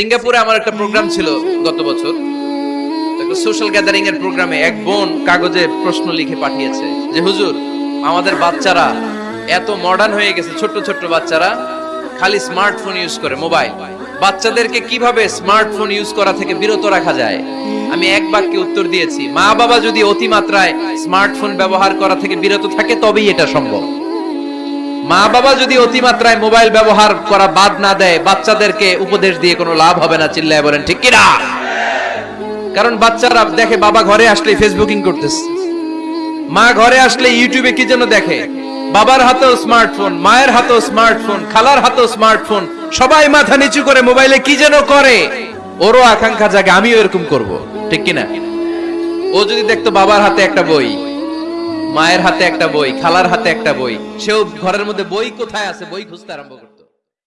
সিঙ্গাপুরে আমার একটা প্রোগ্রাম ছিল গত বছর। একটা সোশ্যাল গ্যাদারিং এর প্রোগ্রামে এক বোন কাগজে প্রশ্ন লিখে পাঠিয়েছে যে, হুজুর, আমাদের বাচ্চারা এত মডার্ন হয়ে গেছে ছোট ছোট বাচ্চারা, খালি স্মার্টফোন ইউজ করে মোবাইল বাচ্চাদেরকে কীভাবে স্মার্টফোন ইউজ করা থেকে বিরত রাখা যায়? আমি এক বাক্যে উত্তর দিয়েছি মা বাবা যদি অতিমাত্রায় স্মার্টফোন ব্যবহার করা থেকে বিরত থাকে, তবেই এটা সম্ভব। মা বাবা যদি অতিমাত্রায় মোবাইল ব্যবহার করা বাদ না দেয়, বাচ্চাদেরকে উপদেশ দিয়ে কোনো লাভ হবে না, চিল্লায় বলেন, ঠিক কিনা? কারণ বাচ্চারা দেখে বাবা ঘরে আসলে ফেসবুকিং করতেছে। মা ঘরে আসলে ইউটিউবে কি যেন দেখে? বাবার হাতেও স্মার্টফোন মায়ের হাতেও স্মার্টফোন খালার হাতেও স্মার্টফোন সবাই মাথা নিচু করে মোবাইলে কি যেন করে? ওরও আকাঙ্ক্ষা জাগে, আমিও এরকম করব, ঠিক কিনা? ও যদি দেখতো বাবার হাতে একটা বই মায়ের হাতে একটা বই, খালার হাতে একটা বই। সেও ঘরের মধ্যে বই কোথায় আছে? বই খুঁজতে আরম্ভ করবে